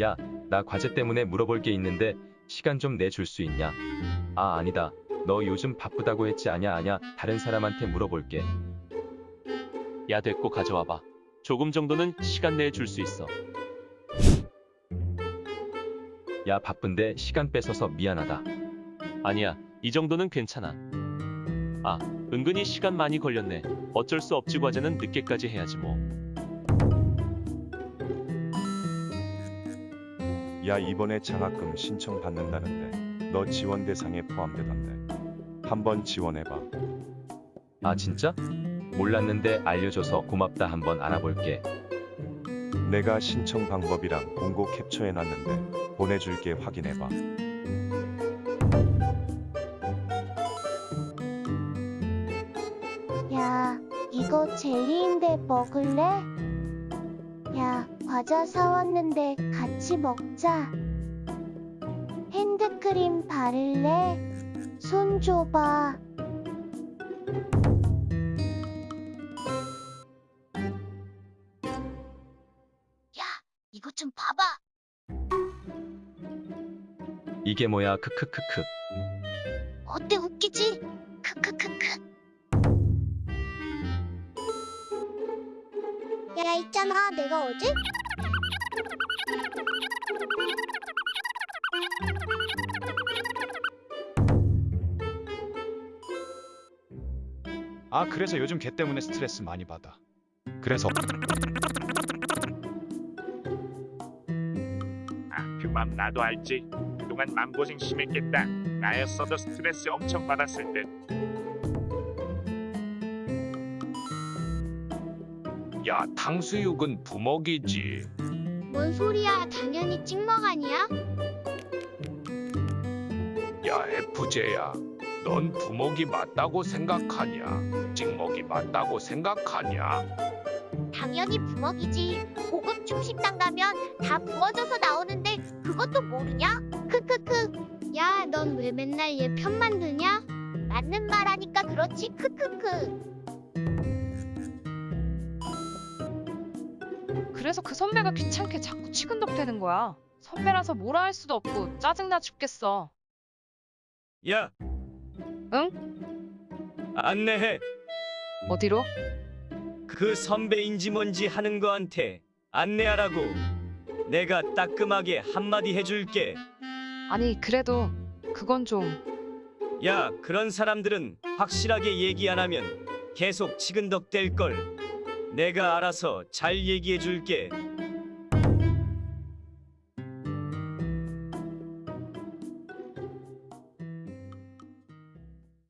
야, 나 과제 때문에 물어볼 게 있는데 시간 좀 내줄 수 있냐? 아, 아니다. 너 요즘 바쁘다고 했지 아냐 아냐. 다른 사람한테 물어볼게. 야 됐고 가져와봐. 조금 정도는 시간 내에 줄 수 있어. 야, 바쁜데 시간 뺏어서 미안하다. 아니야, 이 정도는 괜찮아. 아, 은근히 시간 많이 걸렸네. 어쩔 수 없지 과제는 늦게까지 해야지 뭐. 야 이번에 장학금 신청 받는다는데 너 지원 대상에 포함되던데 한번 지원해봐 아, 진짜? 몰랐는데 알려줘서 고맙다. 한번 알아볼게. 내가 신청 방법이랑 공고 캡처해놨는데 보내줄게 확인해봐 야, 이거 젤리인데 먹을래? 야, 과자 사왔는데 같이 먹자. 핸드크림 바를래? 손 줘봐. 야, 이거 좀 봐봐. 이게 뭐야? 크크크크. 어때 웃기지? 야 있잖아 내가 어제 아 그래서 요즘 걔 때문에 스트레스 많이 받아. 그래서 아, 그맘 나도 알지. 그동안 맘고생 심했겠다. 나였어도 스트레스 엄청 받았을 듯. 야, 탕수육은 부먹이지. 뭔 소리야 당연히 찍먹 아니야? 야, FJ야. 넌 부먹이 맞다고 생각하냐? 찍먹이 맞다고 생각하냐? 당연히 부먹이지 고급 중식당 가면 다 부어져서 나오는데 그것도 모르냐? 크크크 야 넌 왜 맨날 얘 편 만 드냐? 맞는 말 하니까 그렇지 크크크 그래서 그 선배가 귀찮게 자꾸 치근덕대는 거야. 선배라서 뭐라 할 수도 없고 짜증나 죽겠어. 야. 응? 안내해. 어디로? 그 선배인지 뭔지 하는 거한테 안내하라고. 내가 따끔하게 한마디 해줄게. 아니 그래도 그건 좀 야, 그런 사람들은 확실하게 얘기 안 하면 계속 치근덕댈 걸. 내가 알아서 잘 얘기해 줄게.